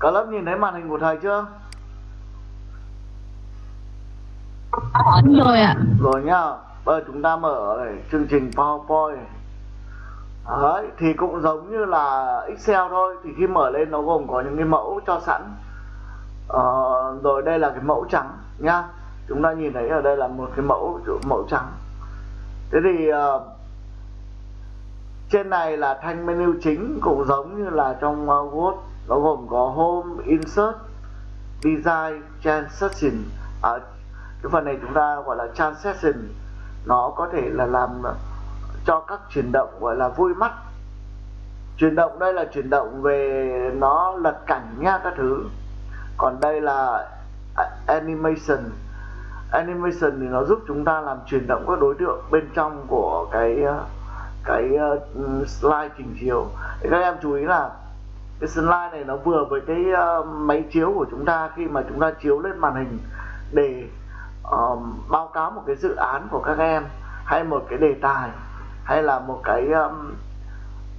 cả lớp nhìn thấy màn hình của thầy chưa? Rồi ạ. rồi nhá bây giờ chúng ta mở này, chương trình PowerPoint. Đấy, thì cũng giống như là Excel thôi thì khi mở lên nó gồm có những cái mẫu cho sẵn. Ờ, rồi đây là cái mẫu trắng nhá. Chúng ta nhìn thấy ở đây là một cái mẫu mẫu trắng. Thế thì uh, trên này là thanh menu chính cũng giống như là trong uh, Word bao gồm có Home, Insert, Design, Transaction ở à, cái phần này chúng ta gọi là Transaction nó có thể là làm cho các chuyển động gọi là vui mắt. Chuyển động đây là chuyển động về nó lật cảnh nha các thứ. Còn đây là animation. Animation thì nó giúp chúng ta làm chuyển động các đối tượng bên trong của cái cái ừ, slide trình chiếu. Các em chú ý là cái slide này nó vừa với cái uh, máy chiếu của chúng ta khi mà chúng ta chiếu lên màn hình để uh, báo cáo một cái dự án của các em hay một cái đề tài hay là một cái um,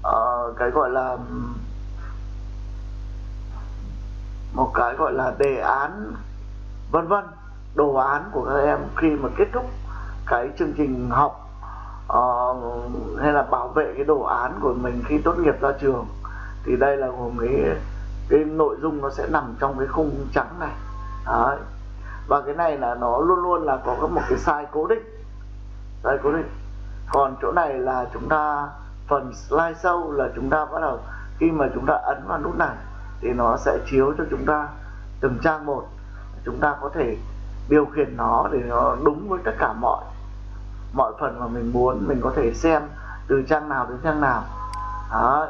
uh, cái gọi là một cái gọi là đề án vân vân đồ án của các em khi mà kết thúc cái chương trình học uh, hay là bảo vệ cái đồ án của mình khi tốt nghiệp ra trường thì đây là gồm cái cái nội dung nó sẽ nằm trong cái khung trắng này. Đấy. và cái này là nó luôn luôn là có một cái size cố định size cố định còn chỗ này là chúng ta, phần slide sâu là chúng ta bắt đầu, khi mà chúng ta ấn vào nút này, thì nó sẽ chiếu cho chúng ta từng trang một. Chúng ta có thể điều khiển nó để nó đúng với tất cả mọi mọi phần mà mình muốn. Mình có thể xem từ trang nào đến trang nào. Đó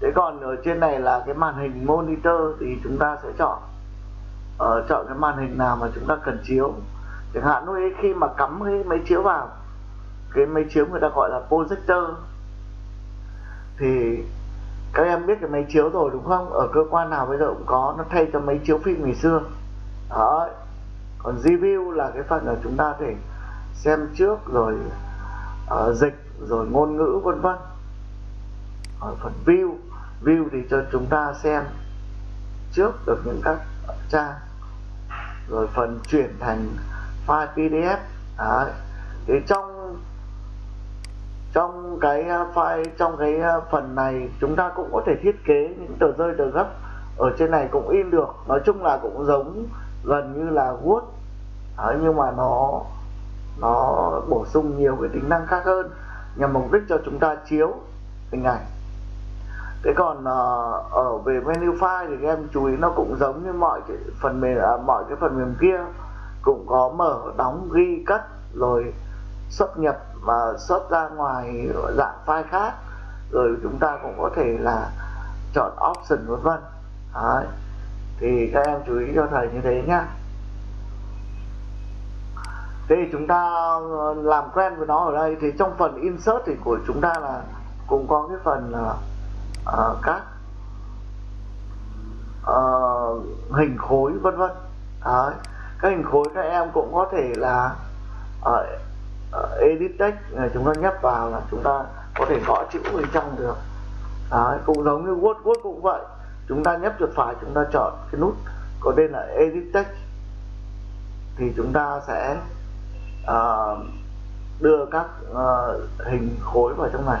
thế còn ở trên này là cái màn hình monitor thì chúng ta sẽ chọn. Uh, chọn cái màn hình nào mà chúng ta cần chiếu. Chẳng hạn lúc ấy khi mà cắm cái máy chiếu vào cái máy chiếu người ta gọi là projector. Thì các em biết cái máy chiếu rồi đúng không? Ở cơ quan nào bây giờ cũng có nó thay cho máy chiếu phim ngày xưa. Đó còn review là cái phần là chúng ta thể xem trước rồi uh, dịch rồi ngôn ngữ vân vân. Ở phần view view thì cho chúng ta xem trước được những các trang. Rồi phần chuyển thành file pdf Đấy. thì trong trong cái à, file trong cái à, phần này chúng ta cũng có thể thiết kế những tờ rơi tờ gấp ở trên này cũng in được. Nói chung là cũng giống gần như là Word. Đấy, nhưng mà nó nó bổ sung nhiều cái tính năng khác hơn. Nhằm mục đích cho chúng ta chiếu hình ảnh thế còn uh, ở về menu file thì các em chú ý nó cũng giống như mọi cái phần mềm à, mọi cái phần mềm kia. Cũng có mở đóng ghi cắt rồi xuất nhập và xuất ra ngoài dạng file khác. Rồi chúng ta cũng có thể là chọn option vân vân. Đấy. thì các em chú ý cho thầy như thế nhá. Thế thì chúng ta ờ, làm quen với nó ở đây. Thì trong phần insert thì của chúng ta là cũng có cái phần ờ, uh, các uh, hình khối vân vân Đấy. các hình khối các em cũng có thể là ở uh, edit text chúng ta nhấp vào là chúng ta có thể gõ chữ bên trong được Đấy. cũng giống như Word Word cũng vậy chúng ta nhấp chuột phải chúng ta chọn cái nút có tên là edit text thì chúng ta sẽ uh, đưa các uh, hình khối vào trong này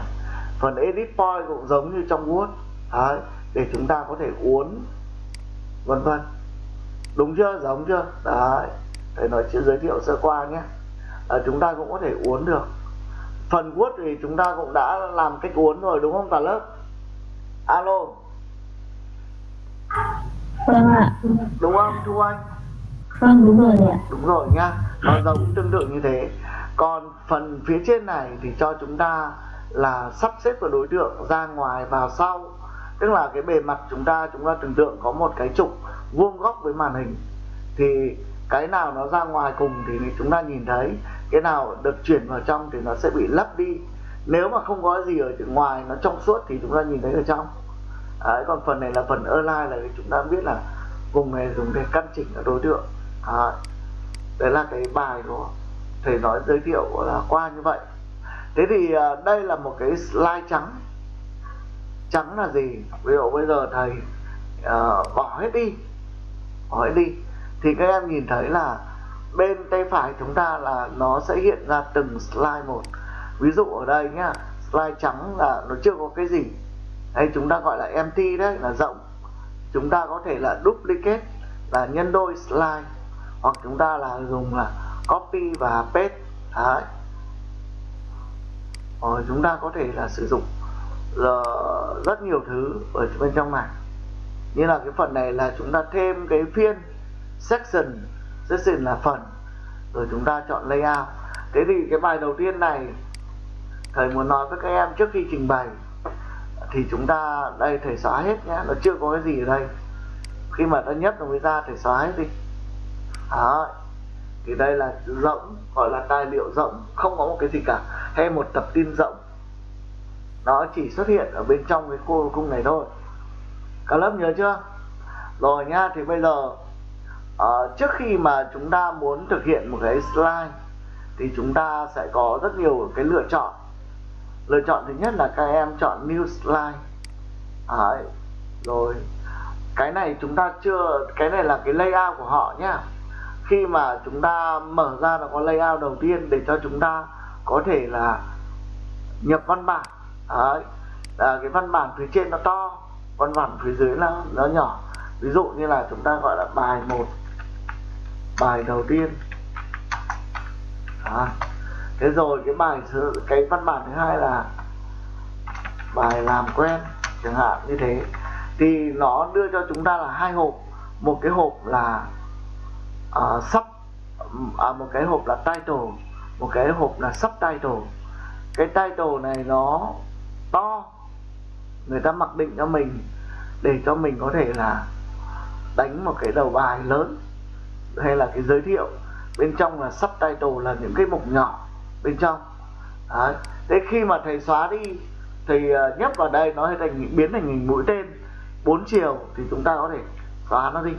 phần edit point cũng giống như trong Word. Đấy, để chúng ta có thể uốn. Vân vân. Đúng chưa? Giống chưa? Đấy. Thầy nói chuyện giới thiệu sơ qua nhé. À, chúng ta cũng có thể uốn được. Phần Word thì chúng ta cũng đã làm cách uốn rồi đúng không cả lớp? Alo. Vâng ạ. đúng không thu anh? Vâng đúng rồi ạ. đúng rồi nhá nó giống tương tự như thế. Còn phần phía trên này thì cho chúng ta là sắp xếp của đối tượng ra ngoài vào sau. Tức là cái bề mặt chúng ta chúng ta tưởng tượng có một cái trục vuông góc với màn hình. Thì cái nào nó ra ngoài cùng thì chúng ta nhìn thấy. Cái nào được chuyển vào trong thì nó sẽ bị lấp đi. Nếu mà không có gì ở ngoài nó trong suốt thì chúng ta nhìn thấy ở trong. Đấy, còn phần này là phần online là chúng ta biết là vùng này dùng để căn chỉnh các đối tượng. Đấy. đấy là cái bài của thầy nói giới thiệu là qua như vậy thế thì à, đây là một cái slide trắng. Trắng là gì? Ví dụ bây giờ thầy uh, bỏ hết đi. Bỏ hết đi. Thì các em nhìn thấy là bên tay phải chúng ta là nó sẽ hiện ra từng slide một. Ví dụ ở đây nhá slide trắng là nó chưa có cái gì. Hay chúng ta gọi là empty đấy là rộng. Chúng ta có thể là duplicate là nhân đôi slide. Hoặc chúng ta là dùng là copy và paste. Đấy ờ chúng ta có thể là sử dụng là rất nhiều thứ ở bên trong này. Như là cái phần này là chúng ta thêm cái phiên section section là phần. Rồi chúng ta chọn layout. Thế thì cái bài đầu tiên này, thầy muốn nói với các em trước khi trình bày, thì chúng ta, đây thầy xóa hết nhé nó chưa có cái gì ở đây. Khi mà ta nhất nó mới ra, thầy xóa hết đi. Đó thì đây là rỗng gọi là tài liệu rỗng không có một cái gì cả. Hay một tập tin rỗng. Nó chỉ xuất hiện ở bên trong cái khu cung này thôi. Cả lớp nhớ chưa? Rồi nha thì bây giờ uh, trước khi mà chúng ta muốn thực hiện một cái slide thì chúng ta sẽ có rất nhiều cái lựa chọn. Lựa chọn thứ nhất là các em chọn new slide. Đấy. rồi cái này chúng ta chưa cái này là cái layout của họ nhá khi mà chúng ta mở ra nó có layout đầu tiên để cho chúng ta có thể là nhập văn bản. Đấy. À, cái văn bản phía trên nó to văn bản phía dưới là nó nhỏ. Ví dụ như là chúng ta gọi là bài một bài đầu tiên. À, thế rồi cái bài cái văn bản thứ hai là bài làm quen chẳng hạn như thế. Thì nó đưa cho chúng ta là hai hộp. Một cái hộp là uh, sub à, một cái hộp là title một cái hộp là subtitle cái title này nó to người ta mặc định cho mình để cho mình có thể là đánh một cái đầu bài lớn hay là cái giới thiệu. Bên trong là subtitle là những cái mục nhỏ bên trong. Đấy. thế khi mà thầy xóa đi thì ờ, nhấp vào đây nó thành biến thành hình mũi tên. Bốn chiều thì chúng ta có thể xóa nó đi.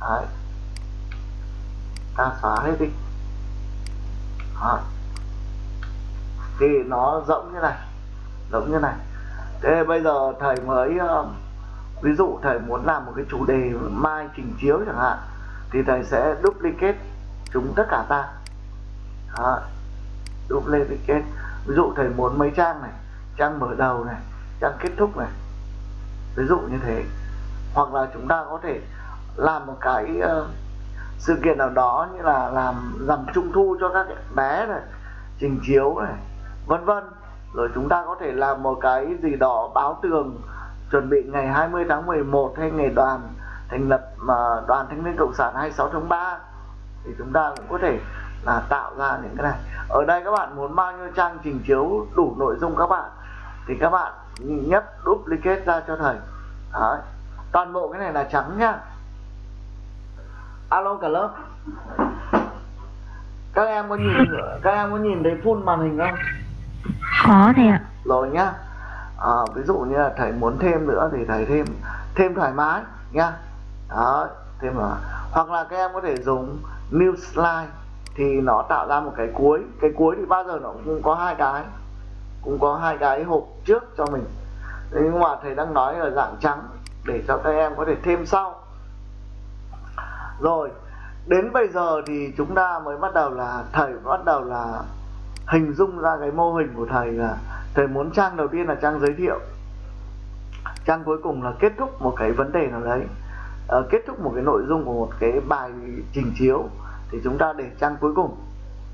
Đấy ta xóa hết đi. Đấy. thì nó rỗng như này rỗng như này. Thế bây giờ thầy mới ờ, ví dụ thầy muốn làm một cái chủ đề mai trình chiếu chẳng hạn thì thầy sẽ duplicate chúng tất cả ta. Đó. duplicate. Ví dụ thầy muốn mấy trang này trang mở đầu này trang kết thúc này. Ví dụ như thế. Hoặc là chúng ta có thể làm một cái uh, sự kiện nào đó như là làm rằm trung thu cho các bé này, trình chiếu này, vân vân. Rồi chúng ta có thể làm một cái gì đó báo tường, chuẩn bị ngày 20 tháng 11 hay ngày đoàn thành lập mà đoàn thanh niên cộng sản 26 tháng 3 thì chúng ta cũng có thể là tạo ra những cái này. Ở đây các bạn muốn bao nhiêu trang trình chiếu đủ nội dung các bạn, thì các bạn nhấp duplicate ra cho thầy. Đấy. toàn bộ cái này là trắng nhá alo cả lớp. Các em có nhìn các em có nhìn thấy full màn hình không? Có thầy ạ. Rồi nhá. À, ví dụ như là thầy muốn thêm nữa thì thầy thêm thêm thoải mái nhá. Đó thêm là hoặc là các em có thể dùng new slide thì nó tạo ra một cái cuối. Cái cuối thì bao giờ nó cũng có hai cái. Cũng có hai cái hộp trước cho mình. Thế nhưng mà thầy đang nói là dạng trắng để cho các em có thể thêm sau rồi đến bây giờ thì chúng ta mới bắt đầu là thầy bắt đầu là hình dung ra cái mô hình của thầy là thầy muốn trang đầu tiên là trang giới thiệu. Trang cuối cùng là kết thúc một cái vấn đề nào đấy. À, kết thúc một cái nội dung của một cái bài trình chiếu thì chúng ta để trang cuối cùng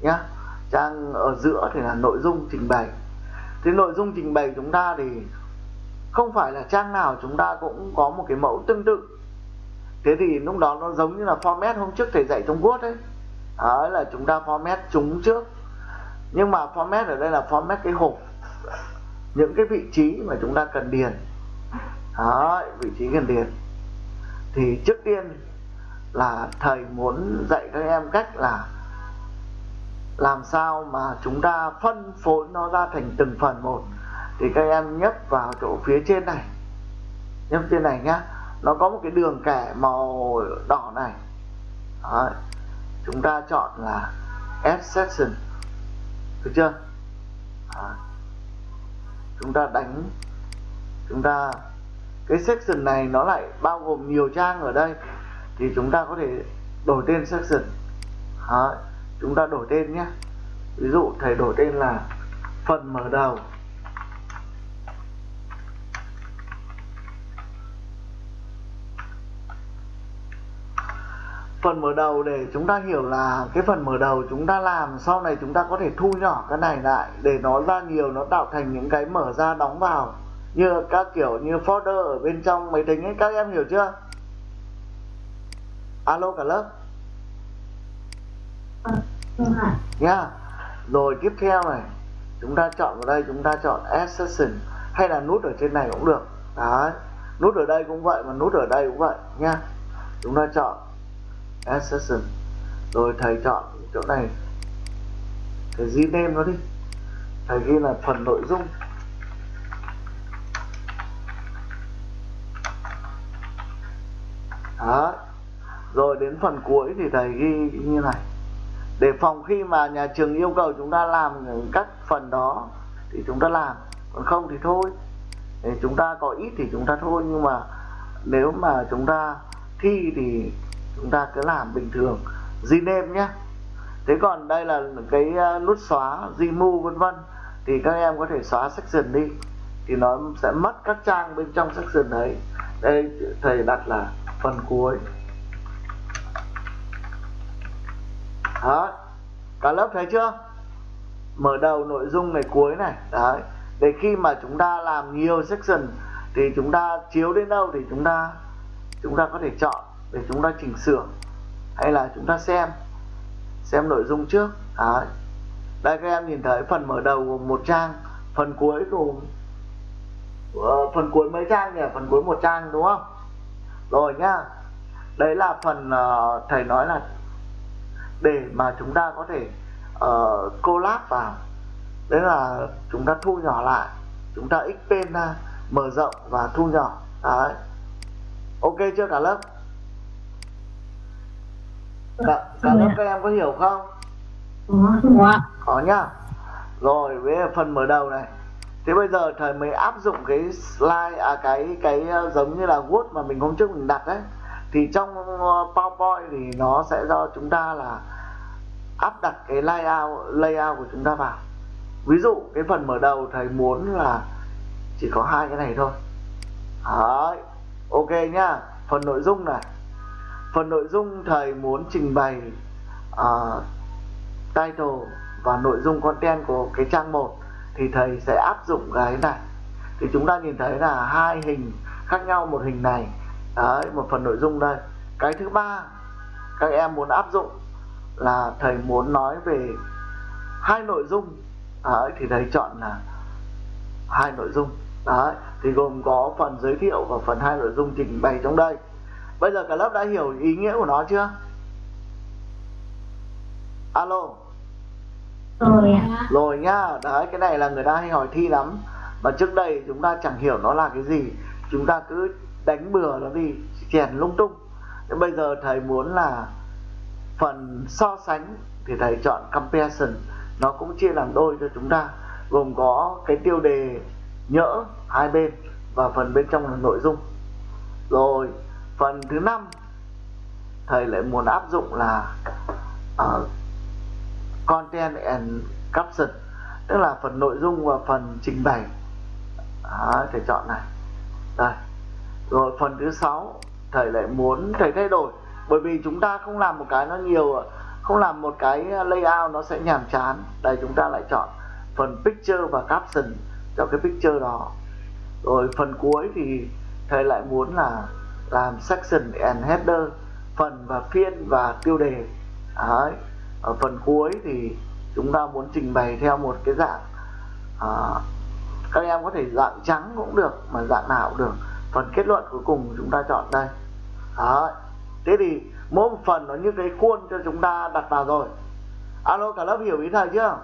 nhá. Trang ở giữa thì là nội dung trình bày. Thì nội dung trình bày chúng ta thì không phải là trang nào chúng ta cũng có một cái mẫu tương tự thế thì lúc đó nó giống như là format hôm trước thầy dạy trong Word ấy. Đấy là chúng ta format chúng trước. Nhưng mà format ở đây là format cái hộp. Những cái vị trí mà chúng ta cần điền. Đó, vị trí cần điền. Thì trước tiên là thầy muốn dạy các em cách là làm sao mà chúng ta phân phối nó ra thành từng phần một. Thì các em nhấp vào chỗ phía trên này. Nhấp trên này nhá nó có một cái đường kẻ màu đỏ này. Đấy. chúng ta chọn là add section. Được chưa? Đấy. chúng ta đánh. Chúng ta cái section này nó lại bao gồm nhiều trang ở đây. Thì chúng ta có thể đổi tên section. Đó, chúng ta đổi tên nhé. Ví dụ thầy đổi tên là phần mở đầu. Phần mở đầu để chúng ta hiểu là cái phần mở đầu chúng ta làm, sau này chúng ta có thể thu nhỏ cái này lại để nó ra nhiều, nó tạo thành những cái mở ra đóng vào. Như các kiểu như folder ở bên trong máy tính ấy, các em hiểu chưa? Alo cả lớp. Nha. Rồi tiếp theo này, chúng ta chọn vào đây, chúng ta chọn accession hay là nút ở trên này cũng được. Đấy, nút ở đây cũng vậy mà nút ở đây cũng vậy nha. Chúng ta chọn add session rồi thầy chọn chỗ này. Thầy ghi name nó đi. Thầy ghi là phần nội dung. Đó. Rồi đến phần cuối thì thầy ghi như này. Để phòng khi mà nhà trường yêu cầu chúng ta làm các phần đó thì chúng ta làm. Còn không thì thôi. Để chúng ta có ít thì chúng ta thôi. Nhưng mà nếu mà chúng ta thi thì chúng ta cứ làm bình thường rename nhé. Thế còn đây là cái ờ, nút xóa remove vân vân. Thì các em có thể xóa section đi. Thì nó sẽ mất các trang bên trong section đấy đây, thầy đặt là phần cuối. Đó. Cả lớp thấy chưa? Mở đầu nội dung này cuối này. Đấy. Để khi mà chúng ta làm nhiều section thì chúng ta chiếu đến đâu thì chúng ta chúng ta có thể chọn để chúng ta chỉnh sửa hay là chúng ta xem xem nội dung trước. Đấy. Đây các em nhìn thấy phần mở đầu gồm một trang phần cuối gồm uh, phần cuối mấy trang nhỉ? Phần cuối một trang đúng không? Rồi nhá. Đấy là phần uh, thầy nói là để mà chúng ta có thể uh, collab vào. Đấy là chúng ta thu nhỏ lại chúng ta xpen ra mở rộng và thu nhỏ. Đấy. Ok chưa cả lớp? Cả, cả lớp các em có hiểu không? Có. có nhá. Rồi với phần mở đầu này. Thế bây giờ thầy mới áp dụng cái slide à cái cái ờ, giống như là word mà mình hôm trước mình đặt đấy thì trong ờ, powerpoint thì nó sẽ do chúng ta là áp đặt cái layout layout của chúng ta vào. Ví dụ cái phần mở đầu thầy muốn là chỉ có hai cái này thôi. Đấy. ok nhá. Phần nội dung này phần nội dung thầy muốn trình bày uh, title và nội dung content của cái trang 1 thì thầy sẽ áp dụng cái này. Thì chúng ta nhìn thấy là hai hình khác nhau một hình này. Đấy một phần nội dung đây. Cái thứ ba các em muốn áp dụng là thầy muốn nói về hai nội dung. Đấy, thì thầy chọn là hai nội dung. Đấy thì gồm có phần giới thiệu và phần hai nội dung trình bày trong đây bây giờ cả lớp đã hiểu ý nghĩa của nó chưa? Alo. Rồi rồi nhá đấy cái này là người ta hay hỏi thi lắm. Mà trước đây chúng ta chẳng hiểu nó là cái gì. Chúng ta cứ đánh bừa nó đi chèn lung tung. Nhưng bây giờ thầy muốn là phần so sánh thì thầy chọn comparison. Nó cũng chia làm đôi cho chúng ta gồm có cái tiêu đề nhỡ hai bên và phần bên trong là nội dung. Rồi phần thứ năm thầy lại muốn áp dụng là uh, content and caption tức là phần nội dung và phần trình bày. Đó, thầy chọn này. Đây. Rồi phần thứ sáu thầy lại muốn thầy thay đổi bởi vì chúng ta không làm một cái nó nhiều không làm một cái layout nó sẽ nhàm chán. Đây chúng ta lại chọn phần picture và caption cho cái picture đó. Rồi phần cuối thì thầy lại muốn là làm section and header phần và phiên và tiêu đề. Đấy. ở phần cuối thì chúng ta muốn trình bày theo một cái dạng à, các em có thể dạng trắng cũng được mà dạng nào cũng được. Phần kết luận cuối cùng chúng ta chọn đây. Đấy. thế thì mỗi một phần nó như cái khuôn cho chúng ta đặt vào rồi. Alo cả lớp hiểu ý thầy chưa?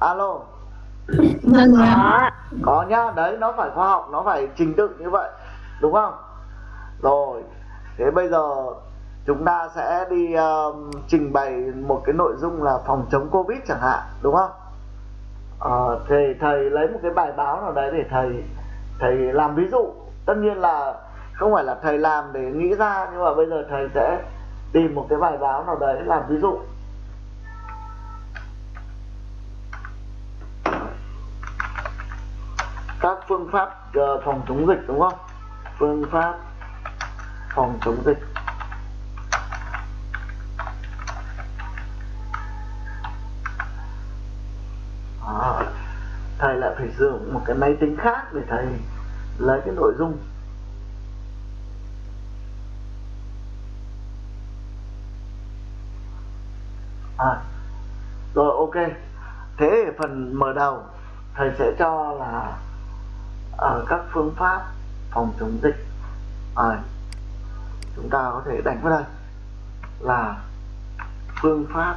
Alo. Vâng ạ. có. Nhá đấy nó phải khoa học nó phải trình tự như vậy đúng không? Rồi thế bây giờ chúng ta sẽ đi um, trình bày một cái nội dung là phòng chống covid chẳng hạn đúng không? Ờ, thì thầy lấy một cái bài báo nào đấy để thầy thầy làm ví dụ. Tất nhiên là không phải là thầy làm để nghĩ ra nhưng mà bây giờ thầy sẽ tìm một cái bài báo nào đấy làm ví dụ các phương pháp ờ, phòng chống dịch đúng không? Phương pháp phòng chống dịch. À, thầy lại phải sử dụng một cái máy tính khác để thầy lấy cái nội dung. À, rồi ok. Thế phần mở đầu thầy sẽ cho là ở các phương pháp phòng chống dịch. À, chúng ta có thể đánh vào đây là phương pháp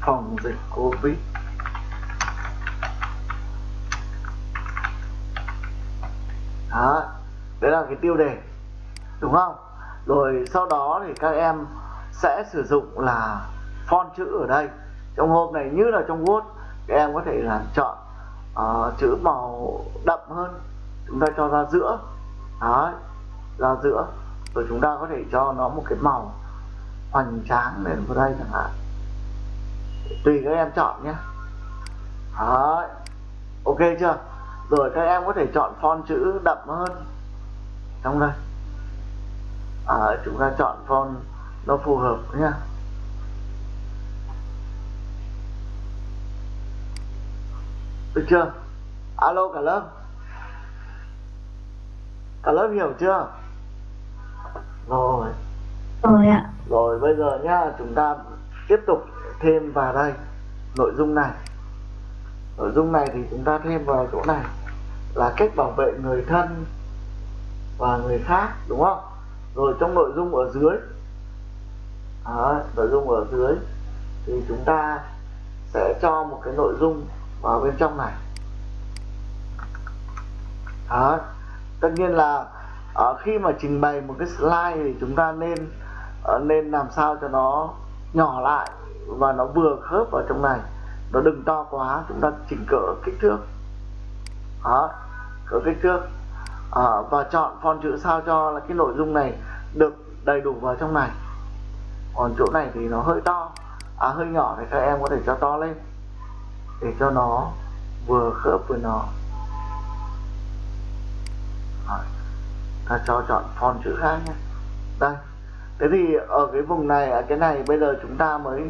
phòng dịch covid. Đó đấy là cái tiêu đề đúng không? Rồi sau đó thì các em sẽ sử dụng là font chữ ở đây. Trong hôm này như là trong Word các em có thể là chọn uh, chữ màu đậm hơn chúng ta cho ra giữa. Đó ra giữa. Rồi chúng ta có thể cho nó một cái màu hoành tráng lên vào đây chẳng hạn. Tùy các em chọn nhé. Đó ok chưa? Rồi các em có thể chọn font chữ đậm hơn. Trong đây. À, chúng ta chọn font nó phù hợp nhé. Được chưa? Alo cả lớp. Cả lớp hiểu chưa? Rồi. Rồi ạ. Rồi bây giờ nhá chúng ta tiếp tục thêm vào đây nội dung này. Nội dung này thì chúng ta thêm vào chỗ này là cách bảo vệ người thân và người khác đúng không? Rồi trong nội dung ở dưới đó, nội dung ở dưới thì chúng ta sẽ cho một cái nội dung vào bên trong này. Đó. tất nhiên là ở khi mà trình bày một cái slide thì chúng ta nên ờ, nên làm sao cho nó nhỏ lại và nó vừa khớp vào trong này. Nó đừng to quá chúng ta chỉnh cỡ kích thước. Đó. Cỡ kích thước. À, và chọn font chữ sao cho là cái nội dung này được đầy đủ vào trong này. Còn chỗ này thì nó hơi to. À hơi nhỏ thì các em có thể cho to lên để cho nó vừa khớp với nó. Rồi. ta cho chọn font chữ khác nhé. Đây, thế thì ở cái vùng này, ở cái này bây giờ chúng ta mới,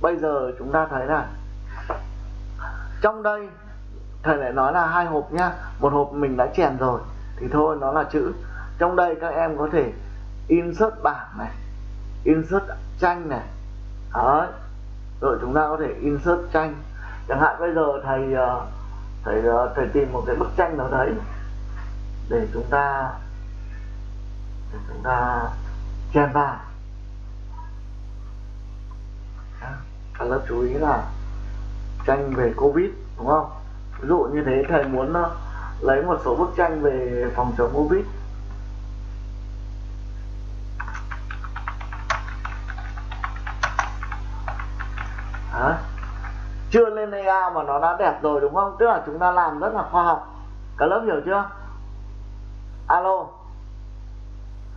bây giờ chúng ta thấy là trong đây, thầy lại nói là hai hộp nhá. Một hộp mình đã chèn rồi, thì thôi, nó là chữ. Trong đây các em có thể insert bảng này, insert tranh này. Đấy, rồi chúng ta có thể insert tranh chẳng hạn bây giờ thầy ờ, thầy ờ, thầy tìm một cái bức tranh nào đấy để chúng ta, để chúng ta chen vào. Cả lớp chú ý là tranh về covid, đúng không? Ví dụ như thế, thầy muốn ờ, lấy một số bức tranh về phòng chống covid. Chưa lên AI mà nó đã đẹp rồi đúng không? Tức là chúng ta làm rất là khoa học. Cả lớp hiểu chưa? Alo.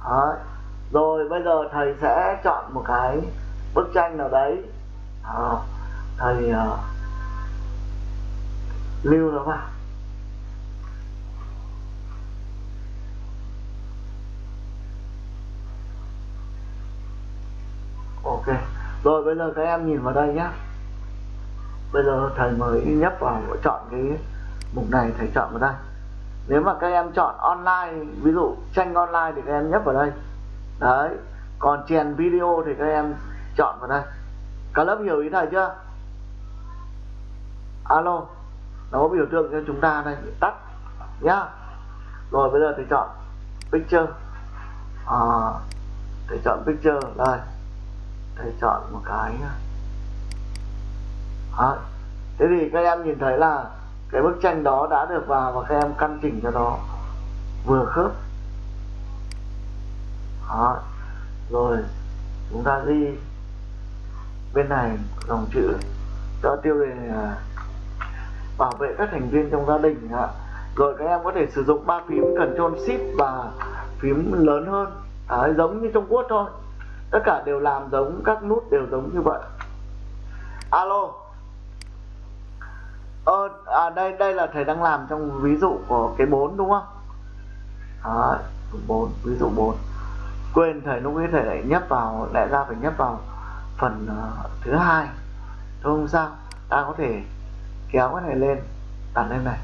Đấy. rồi bây giờ thầy sẽ chọn một cái bức tranh nào đấy. À, thầy uh, lưu nó vào. Ok. Rồi bây giờ các em nhìn vào đây nhé bây giờ thầy mới nhấp vào chọn cái mục này thầy chọn vào đây. Nếu mà các em chọn online ví dụ tranh online thì các em nhấp vào đây. Đấy còn chèn video thì các em chọn vào đây. Cả lớp hiểu ý thầy chưa? Alo nó có biểu tượng cho chúng ta đây. Tắt nhá. Rồi bây giờ thầy chọn picture. À, thầy chọn picture đây. Thầy chọn một cái à, thế thì các em nhìn thấy là cái bức tranh đó đã được vào và các em căn chỉnh cho nó vừa khớp. Đó. rồi chúng ta ghi bên này dòng chữ cho tiêu đề là bảo vệ các thành viên trong gia đình ạ. Rồi các em có thể sử dụng ba phím Ctrl Shift và phím lớn hơn. À, giống như trong Word thôi. Tất cả đều làm giống các nút đều giống như vậy. Alo ờ, à đây đây là thầy đang làm trong ví dụ của cái 4 đúng không? Đấy, 4 ví dụ 4 quên thầy lúc ấy thầy lại nhấp vào lại ra phải nhấp vào phần uh, thứ hai. Thôi không sao ta có thể kéo cái này lên đặt lên này.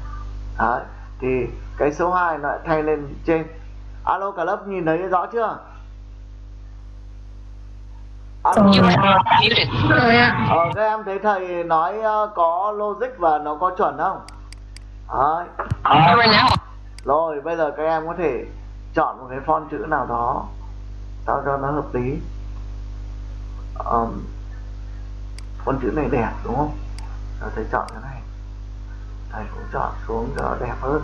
Đấy, thì cái số 2 nó lại thay lên trên. Alo cả lớp nhìn thấy rõ chưa ờ, các em thấy thầy nói uh, có logic và nó có chuẩn không? Đấy. rồi bây giờ các em có thể chọn một cái font chữ nào đó sao cho nó hợp lý. Um, font chữ này đẹp đúng không? Rồi thầy chọn cái này. Thầy cũng chọn xuống cho nó đẹp hơn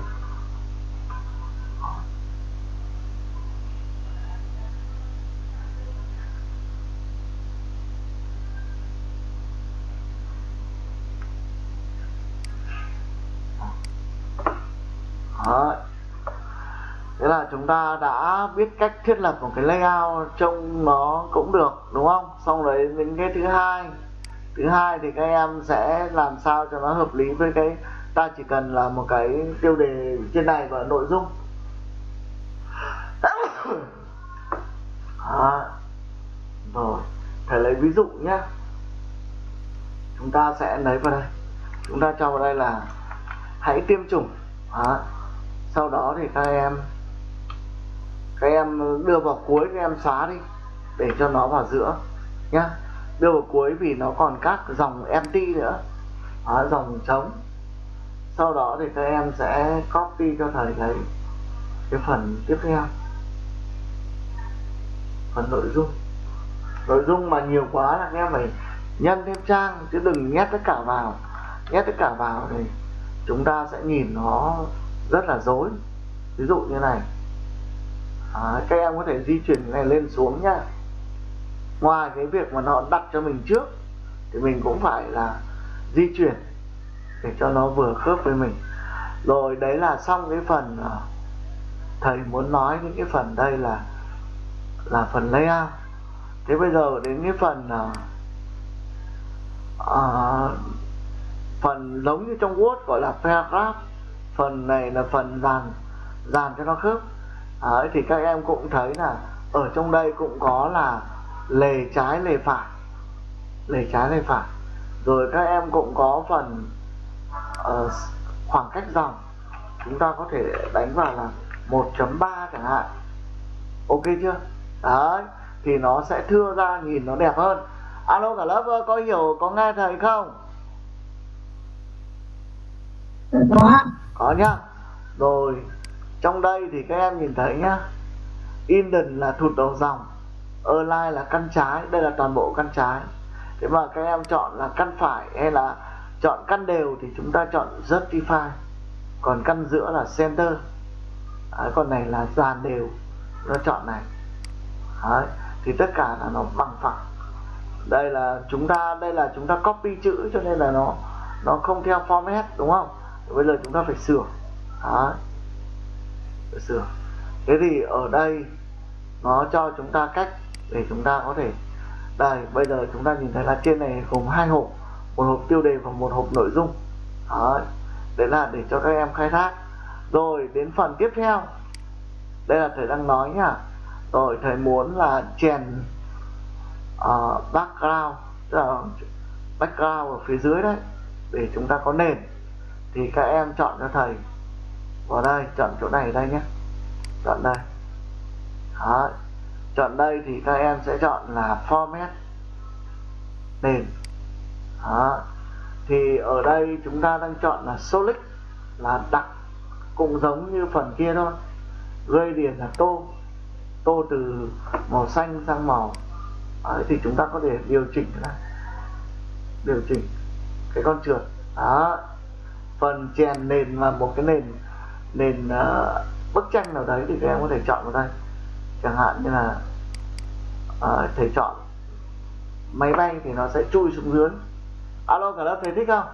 chúng ta đã biết cách thiết lập một cái layout trông nó cũng được đúng không? Xong đấy đến cái thứ hai. Thứ hai thì các em sẽ làm sao cho nó hợp lý với cái ta chỉ cần là một cái tiêu đề trên này và nội dung. À, rồi thầy lấy ví dụ nhé chúng ta sẽ lấy vào đây. Chúng ta cho vào đây là hãy tiêm chủng. À, sau đó thì các em các em đưa vào cuối các em xóa đi để cho nó vào giữa nhá. Đưa vào cuối vì nó còn các dòng empty nữa. À, dòng trống. Sau đó thì các em sẽ copy cho thầy thấy cái phần tiếp theo. Phần nội dung. Nội dung mà nhiều quá là các em phải nhân thêm trang chứ đừng nhét tất cả vào. Nhét tất cả vào thì chúng ta sẽ nhìn nó rất là dối ví dụ như này à, các em có thể di chuyển này lên xuống nhá. Ngoài cái việc mà nó đặt cho mình trước thì mình cũng phải là di chuyển để cho nó vừa khớp với mình. Rồi đấy là xong cái phần à, thầy muốn nói những cái phần đây là là phần layout. Thế bây giờ đến cái phần uh, phần giống như trong Word gọi là paragraph. Phần này là phần dàn dàn cho nó khớp. Đấy, thì các em cũng thấy là ở trong đây cũng có là lề trái lề phải. Lề trái lề phải. Rồi các em cũng có phần uh, khoảng cách dòng. Chúng ta có thể đánh vào là 1.3 chẳng hạn. Ok chưa? Đấy thì nó sẽ thưa ra nhìn nó đẹp hơn. Alo cả lớp có hiểu có nghe thầy không? Có. có nhá. Rồi trong đây thì các em nhìn thấy nhá. Inden là thụt đầu dòng Align là căn trái đây là toàn bộ căn trái. Thế mà các em chọn là căn phải hay là chọn căn đều thì chúng ta chọn justify. Còn căn giữa là center. Đấy, còn này là dàn đều. Nó chọn này. Đấy, thì tất cả là nó bằng phẳng. Đây là chúng ta đây là chúng ta copy chữ cho nên là nó nó không theo format đúng không? Bây giờ chúng ta phải sửa. Đấy phải sửa thế thì ở đây nó cho chúng ta cách để chúng ta có thể đây bây giờ chúng ta nhìn thấy là trên này gồm hai hộp một hộp tiêu đề và một hộp nội dung. Đấy. đấy là để cho các em khai thác. Rồi đến phần tiếp theo. Đây là thầy đang nói nhá rồi thầy muốn là chèn uh, background tức là background ở phía dưới đấy để chúng ta có nền. Thì các em chọn cho thầy vào đây chọn chỗ này đây nhé. Chọn đây. Đó. chọn đây thì các em sẽ chọn là format nền. Đó. thì ở đây chúng ta đang chọn là solid là đặc cũng giống như phần kia thôi. Liền là tô. Tô từ màu xanh sang màu. Đấy, thì chúng ta có thể điều chỉnh là điều chỉnh cái con trượt đó phần chèn nền là một cái nền nền uh, bức tranh nào đấy thì các em có thể chọn vào đây. Chẳng hạn như là uh, thầy chọn máy bay thì nó sẽ chui xuống dưới. Alo cả lớp thầy thích không?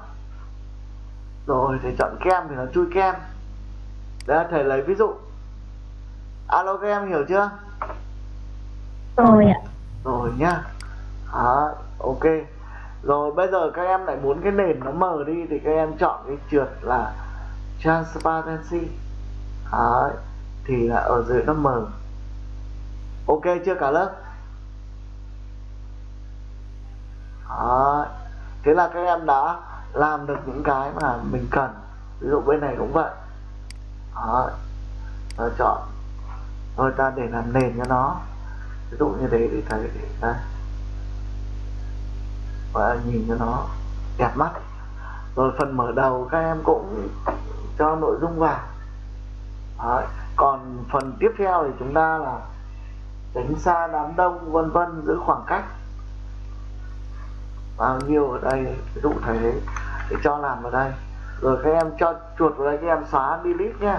Rồi thầy chọn kem thì nó chui kem. Đấy thầy lấy ví dụ. Alo các em hiểu chưa? Rồi ạ. Rồi nhá. Đó, ok. Rồi bây giờ các em lại muốn cái nền nó mờ đi thì các em chọn cái trượt là transparency Đấy. thì là ở dưới nó mờ ok chưa cả lớp Đấy. thế là các em đã làm được những cái mà mình cần ví dụ bên này cũng vậy Đấy. Rồi chọn rồi ta để làm nền cho nó ví dụ như thế để thấy đây và nhìn cho nó đẹp mắt rồi phần mở đầu các em cũng cho nội dung vào Đấy. còn phần tiếp theo thì chúng ta là tránh xa đám đông, vân vân giữ khoảng cách bao nhiêu ở đây, ví dụ thầy đấy để cho làm vào đây rồi các em cho chuột vào đây, các em xóa delete nhé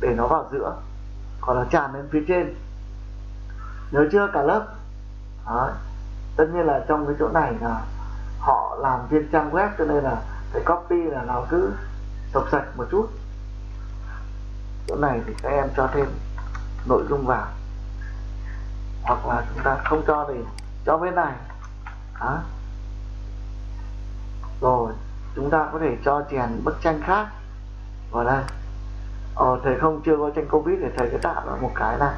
để nó vào giữa còn là tràn lên phía trên nhớ chưa, cả lớp Đấy. tất nhiên là trong cái chỗ này là họ làm trên trang web, cho nên là cái copy là nó cứ sọc sạch một chút. Chỗ này thì các em cho thêm nội dung vào. Hoặc là chúng ta không cho thì cho bên này. Đó. rồi chúng ta có thể cho chèn bức tranh khác. Vào đây. Ờ, thầy không chưa có tranh covid thì thầy sẽ tạo ra một cái này.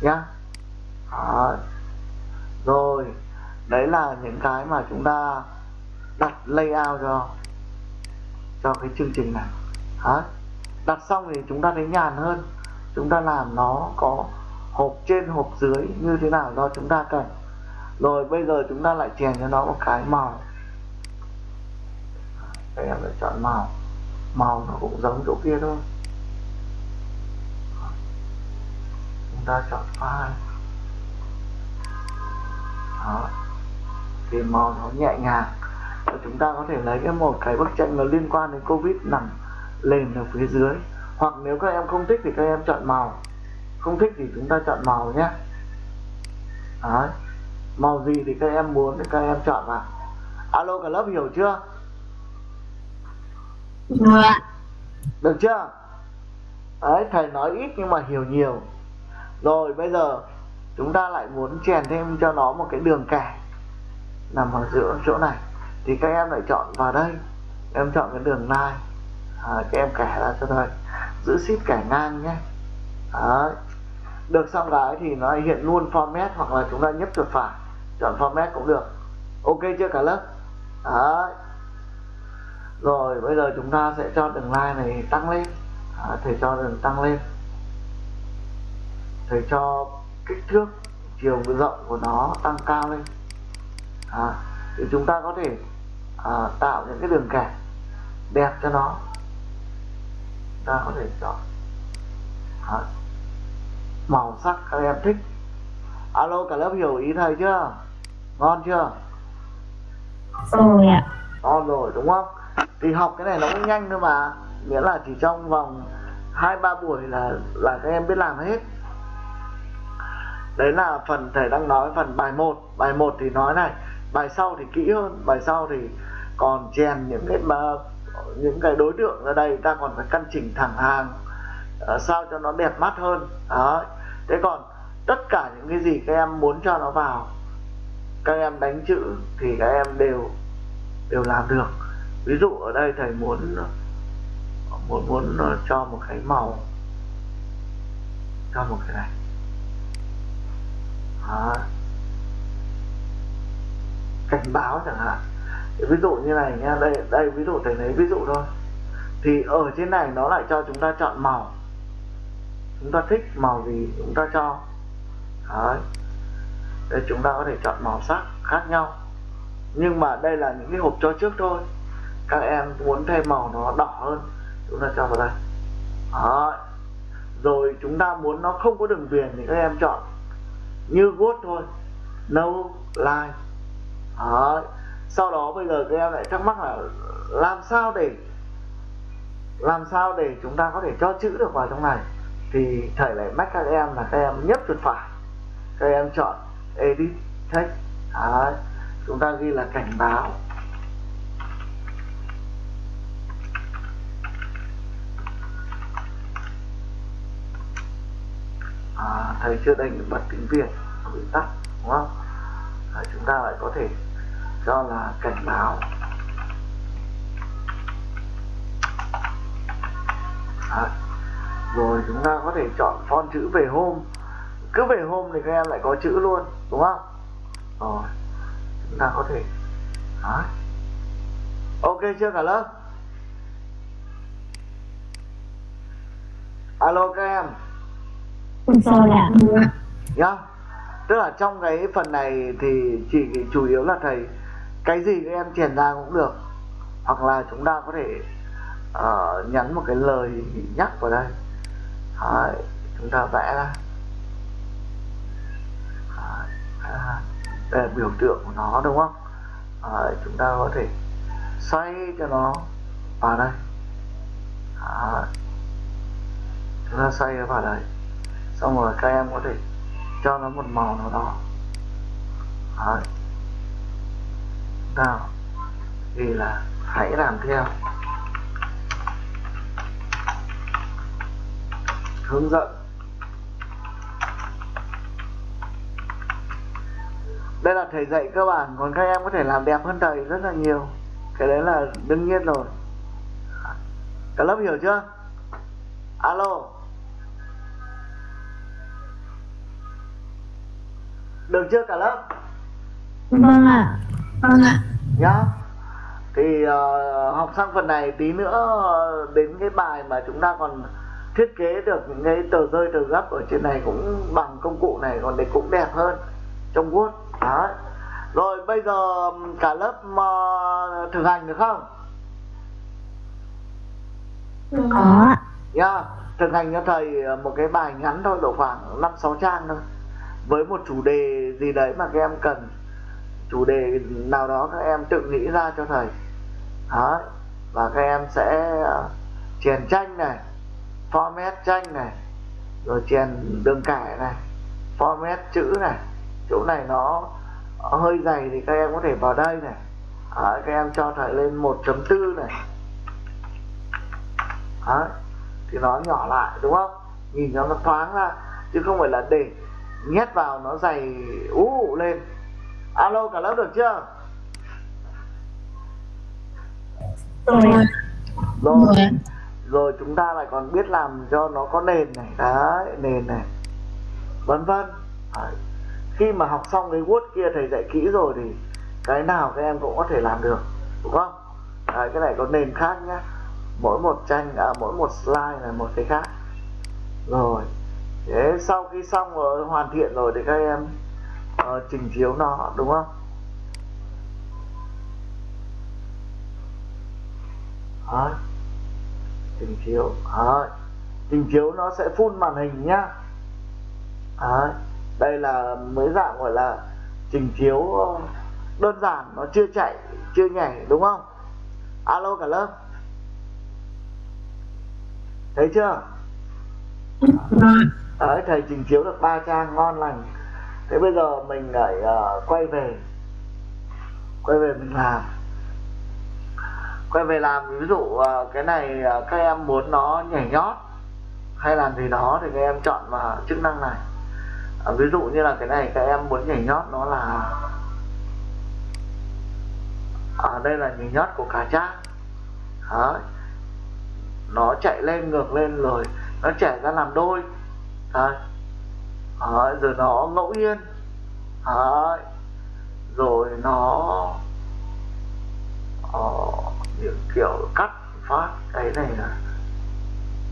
Nhá. Đó. rồi đấy là những cái mà chúng ta đặt layout cho cho cái chương trình này. Đó. đặt xong thì chúng ta thấy nhàn hơn. Chúng ta làm nó có hộp trên, hộp dưới như thế nào do chúng ta cần. Rồi bây giờ chúng ta lại chèn cho nó một cái màu. Các em lựa chọn màu. Màu nó cũng giống chỗ kia thôi. Chúng ta chọn file. Đó. Thì màu nó nhẹ nhàng chúng ta có thể lấy cái một cái bức tranh nó liên quan đến covid nằm lên ở phía dưới. Hoặc nếu các em không thích thì các em chọn màu. Không thích thì chúng ta chọn màu nhé. Đấy. màu gì thì các em muốn thì các em chọn vào alo cả lớp hiểu chưa? Ạ. Được chưa? Đấy thầy nói ít nhưng mà hiểu nhiều. Rồi bây giờ chúng ta lại muốn chèn thêm cho nó một cái đường kẻ nằm ở giữa chỗ này thì các em lại chọn vào đây. Em chọn cái đường line à, các em kẻ ra cho thôi. Giữ ship kẻ ngang nhé. Đấy. Được xong cái thì nó hiện luôn format hoặc là chúng ta nhấp chuột phải. Chọn format cũng được. Ok chưa cả lớp? Đấy. Rồi bây giờ chúng ta sẽ cho đường line này tăng lên. À, thầy cho đường tăng lên. Thầy cho kích thước chiều rộng của nó tăng cao lên. À, thì chúng ta có thể à, tạo những cái đường kẻ đẹp cho nó. Ta có thể chọn. À, màu sắc các em thích. Alo cả lớp hiểu ý thầy chưa? Ngon chưa? Rồi ạ. Ngon rồi đúng không? Thì học cái này nó cũng nhanh thôi mà. Nghĩa là chỉ trong vòng hai ba buổi là là các em biết làm hết. Đấy là phần thầy đang nói phần bài 1 bài 1 thì nói này bài sau thì kỹ hơn bài sau thì còn chèn những cái mà những cái đối tượng ở đây ta còn phải căn chỉnh thẳng hàng uh, sao cho nó đẹp mắt hơn. Đó. Thế còn tất cả những cái gì các em muốn cho nó vào các em đánh chữ thì các em đều đều làm được. Ví dụ ở đây thầy muốn muốn muốn cho một cái màu cho một cái này. Đó cảnh báo chẳng hạn. Ví dụ như này nha đây đây, ví dụ thầy lấy ví dụ thôi. Thì ở trên này nó lại cho chúng ta chọn màu. Chúng ta thích màu gì chúng ta cho. Đấy. Đây, chúng ta có thể chọn màu sắc khác nhau. Nhưng mà đây là những cái hộp cho trước thôi. Các em muốn thêm màu nó đỏ hơn, chúng ta cho vào đây. Đó. rồi chúng ta muốn nó không có đường viền thì các em chọn như vuốt thôi. No, line đó. sau đó bây giờ các em lại thắc mắc là làm sao để làm sao để chúng ta có thể cho chữ được vào trong này? Thì thầy lại mách các em là các em nhấp chuột phải. Các em chọn edit text. Đấy. chúng ta ghi là cảnh báo. À, thầy chưa đánh bật tiếng việt bị tắt đúng không? À, chúng ta lại có thể cho là cảnh báo. À, rồi chúng ta có thể chọn font chữ về hôm. Cứ về hôm thì các em lại có chữ luôn đúng không? Rồi chúng ta có thể Đấy. ok chưa cả lớp? Alo các em. Rồi ạ nhá. Tức là trong cái phần này thì chỉ chủ yếu là thầy cái gì các em truyền ra cũng được. Hoặc là chúng ta có thể uh, nhắn một cái lời nhắc vào đây. Đấy, chúng ta vẽ ra. Đấy, đây là biểu tượng của nó đúng không? Đấy, chúng ta có thể xoay cho nó vào đây. Đấy. chúng ta xoay nó vào đây. Xong rồi các em có thể cho nó một màu nào đó. Đấy sao thì là hãy làm theo. Hướng dẫn. Đây là thầy dạy cơ bản, còn các em có thể làm đẹp hơn thầy rất là nhiều. Cái đấy là đương nhiên rồi. Cả lớp hiểu chưa? Alo. Được chưa cả lớp? Vâng ạ vâng ạ. Nhá. Thì uh, học sang phần này tí nữa đến cái bài mà chúng ta còn thiết kế được những cái tờ rơi tờ gấp ở trên này cũng bằng công cụ này còn để cũng đẹp hơn trong Word. Đó rồi bây giờ cả lớp uh, thực hành được không? Có ạ. Nhá. Thực hành cho thầy một cái bài ngắn thôi độ khoảng năm sáu trang thôi với một chủ đề gì đấy mà các em cần chủ đề nào đó các em tự nghĩ ra cho thầy. Đó và các em sẽ à, chèn tranh này format tranh này rồi chèn đường kẻ này format chữ này. Chỗ này nó hơi dày thì các em có thể vào đây này. Đó, các em cho thầy lên 1.4 này. Đó, thì nó nhỏ lại đúng không? Nhìn cho nó thoáng ra chứ không phải là để nhét vào nó dày ú lên alo cả lớp được chưa? Rồi. Rồi. Rồi chúng ta lại còn biết làm cho nó có nền này. Đấy nền này. Vân vân. Khi mà học xong cái word kia thầy dạy kỹ rồi thì cái nào các em cũng có thể làm được đúng không? Đấy, cái này có nền khác nhá. Mỗi một tranh à, mỗi một slide là một cái khác. Rồi. Thế sau khi xong rồi hoàn thiện rồi thì các em uh, trình chiếu nó đúng không? Đấy. trình chiếu Đấy. trình chiếu nó sẽ phun màn hình nhá. Đấy. đây là mới dạng gọi là trình chiếu đơn giản nó chưa chạy chưa nhảy đúng không? Alo cả lớp. Thấy chưa? Đấy, thầy trình chiếu được ba trang ngon lành thế bây giờ mình lại uh, quay về quay về mình làm quay về làm ví dụ uh, cái này uh, các em muốn nó nhảy nhót hay làm gì đó thì các em chọn vào chức năng này uh, ví dụ như là cái này các em muốn nhảy nhót nó là ở đây là nhảy nhót của cá trang Đấy. nó chạy lên ngược lên rồi nó chảy ra làm đôi Đấy à, rồi nó ngẫu nhiên. À, rồi nó ờ, à, những kiểu cắt phát cái này là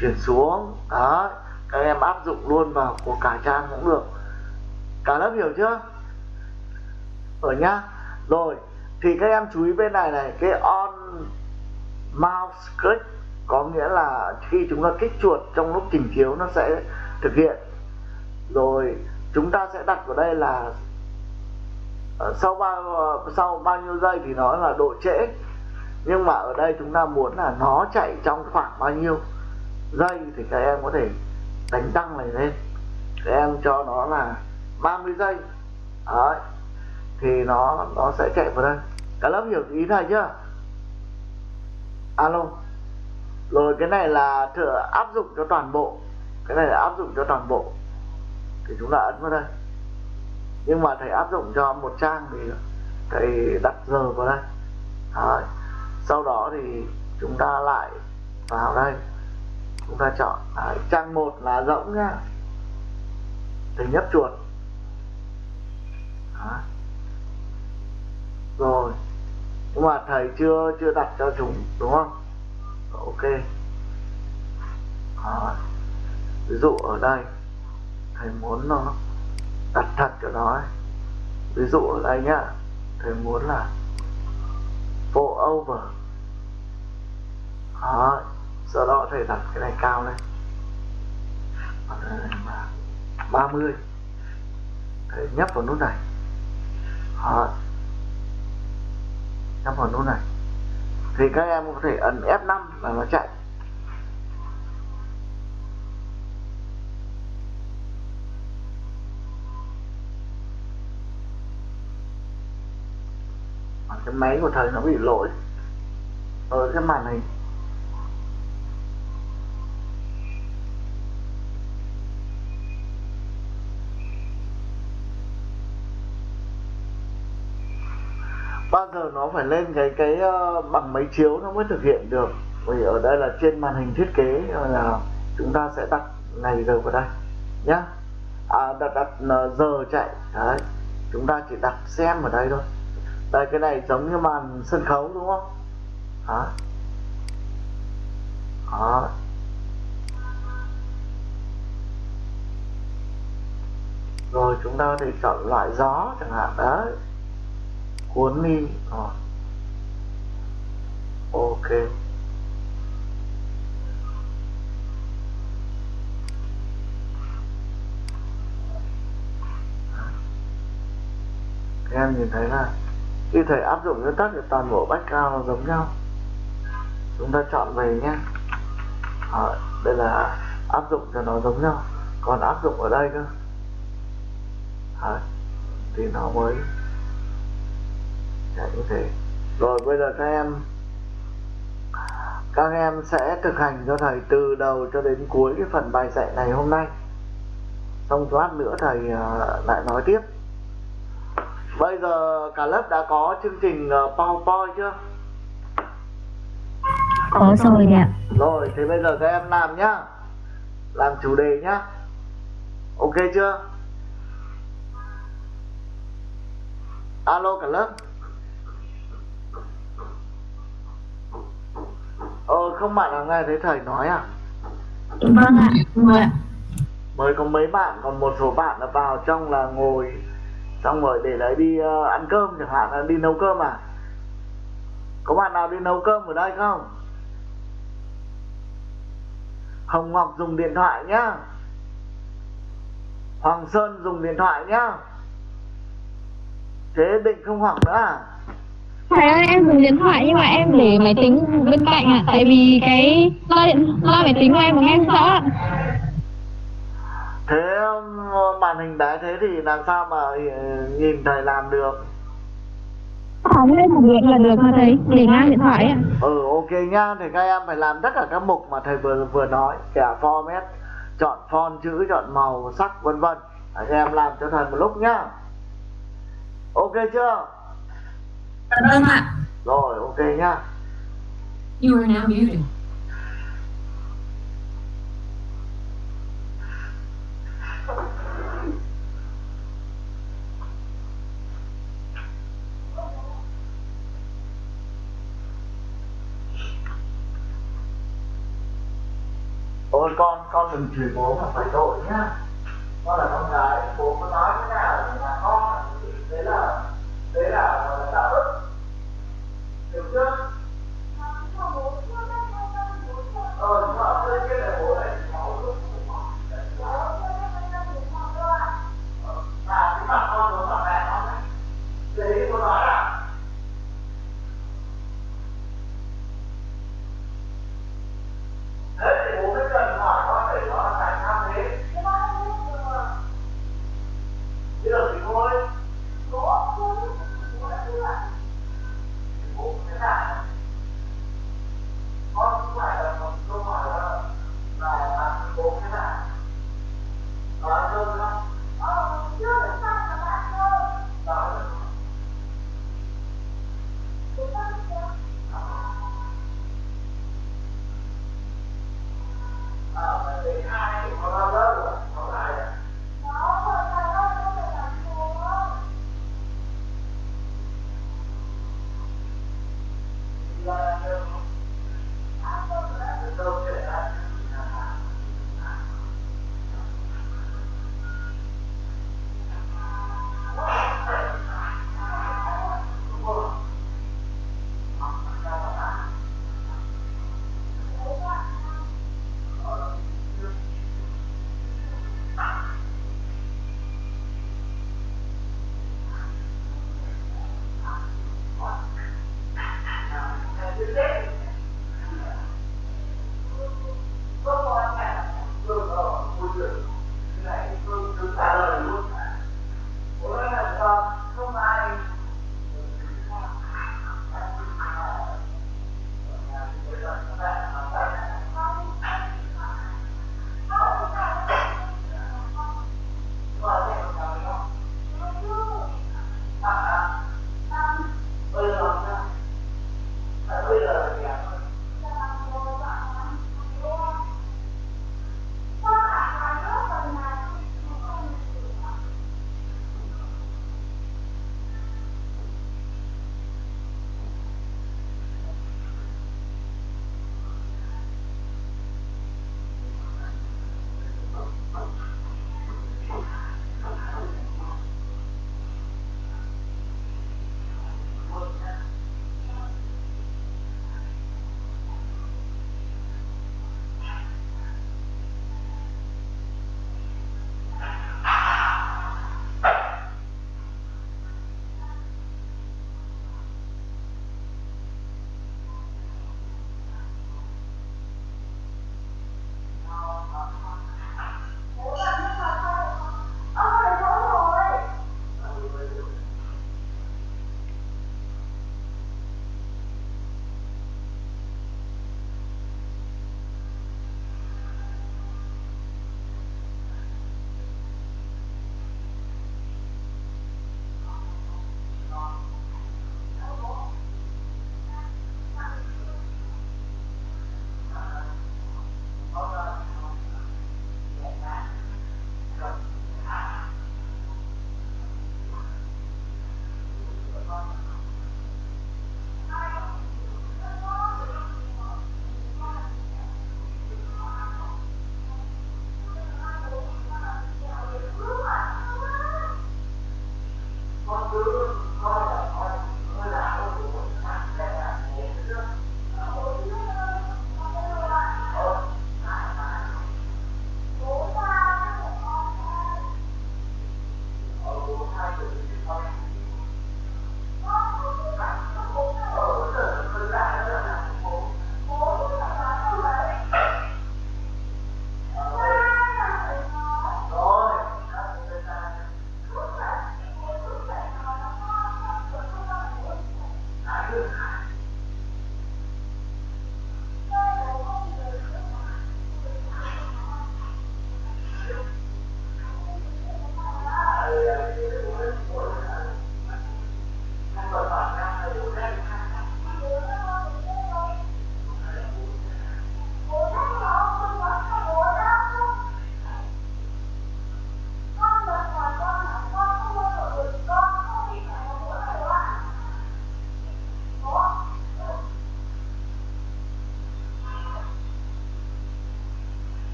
chuyển xuống. Đấy. các em áp dụng luôn vào của cả trang cũng được. Cả lớp hiểu chưa? Ở nhá. Rồi thì các em chú ý bên này này cái on mouse click có nghĩa là khi chúng ta kích chuột trong lúc trình chiếu nó sẽ thực hiện rồi, chúng ta sẽ đặt vào đây là ờ, sau bao sau bao nhiêu giây thì nó là độ trễ. Nhưng mà ở đây chúng ta muốn là nó chạy trong khoảng bao nhiêu giây thì các em có thể đánh tăng này lên. Các em cho nó là 30 giây. Đấy. thì nó nó sẽ chạy vào đây. Cả lớp hiểu ý này chưa? Alo. Rồi, cái này là thử áp dụng cho toàn bộ. Cái này là áp dụng cho toàn bộ thì chúng ta ấn vào đây nhưng mà thầy áp dụng cho một trang thì thầy đặt giờ vào đây Đấy. sau đó thì chúng ta lại vào đây chúng ta chọn, Đấy. trang một là rỗng nhá thầy nhấp chuột Đấy. rồi nhưng mà thầy chưa chưa đặt cho chúng, đúng không ok Đấy. ví dụ ở đây thầy muốn nó đặt thật cho nó ấy. ví dụ ở đây nhá thầy muốn là full over Đó. sau đó thầy đặt cái này cao lên ờ, ba mươi, thầy nhấp vào nút này Đó. nhấp vào nút này thì các em có thể ấn F5 là nó chạy cái máy của thầy nó bị lỗi. Ở cái màn hình. Bao giờ nó phải lên cái cái ờ, bằng máy chiếu nó mới thực hiện được? Vì ở đây là trên màn hình thiết kế ờ, là chúng ta sẽ đặt ngày giờ vào đây nhá. À, đặt đặt giờ chạy. Đấy chúng ta chỉ đặt xem ở đây thôi đây cái này giống như màn sân khấu đúng không? Đó đó rồi, chúng ta có thể chọn loại gió chẳng hạn, đấy. Cuốn đi. Rồi ok. Các em nhìn thấy là khi thầy áp dụng nguyên tắc thì toàn bộ bách cao giống nhau. Chúng ta chọn về nhé. À, đây là áp dụng cho nó giống nhau. Còn áp dụng ở đây cơ. À, thì nó mới chạy như thế. Rồi bây giờ các em các em sẽ thực hành cho thầy từ đầu cho đến cuối cái phần bài dạy này hôm nay. Xong lát nữa thầy ờ, lại nói tiếp bây giờ cả lớp đã có chương trình uh, PowerPoint chưa? Có rồi ạ. Rồi thì bây giờ các em làm nhá. Làm chủ đề nhá. Ok chưa? Alo cả lớp. Ờ không bạn nào nghe thấy thầy nói à? Vâng ạ vâng ạ. Mới có mấy bạn còn một số bạn là vào trong là ngồi xong rồi để đấy đi uh, ăn cơm chẳng hạn là đi nấu cơm à? Có bạn nào đi nấu cơm ở đây không? Hồng Ngọc dùng điện thoại nhá. Hoàng Sơn dùng điện thoại nhá. Thế định không học nữa à? Thầy ơi em dùng điện thoại nhưng mà em để máy tính bên cạnh ạ. Tại vì cái loa điện loa máy tính của em của nghe rõ ạ. Thế um, màn hình bé thế thì làm sao mà ừ, nhìn thầy làm được? Không lên làm việc là được mà thầy Để ngang điện thoại ạ. Ừ ok nhá Thì các em phải làm tất cả các mục mà thầy vừa vừa nói Cả format Chọn font chữ, chọn màu, sắc vân vân. Các em làm cho thầy một lúc nhá. Ok chưa? Vâng ạ. Rồi ok nhá. You are now muted. Ôi con, con đừng chửi bố mà phải tội nhá. Con là con gái, bố có nói thế nào thì là con Đấy là, đấy là đạo đức. Hiểu chưa? Ờ, nhưng mà đây kia là bố này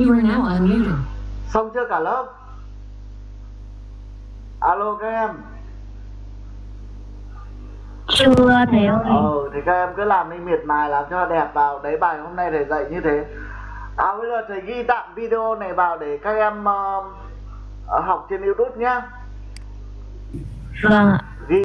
You are now unmuted. xong chưa cả lớp? Alo các em. Chưa thầy ơi ờ thì các em cứ làm đi miệt mài làm cho đẹp vào. Đấy bài hôm nay thầy dạy như thế. À bây giờ thầy ghi tạm video này vào để các em ờ, học trên youtube nhá. Vâng ạ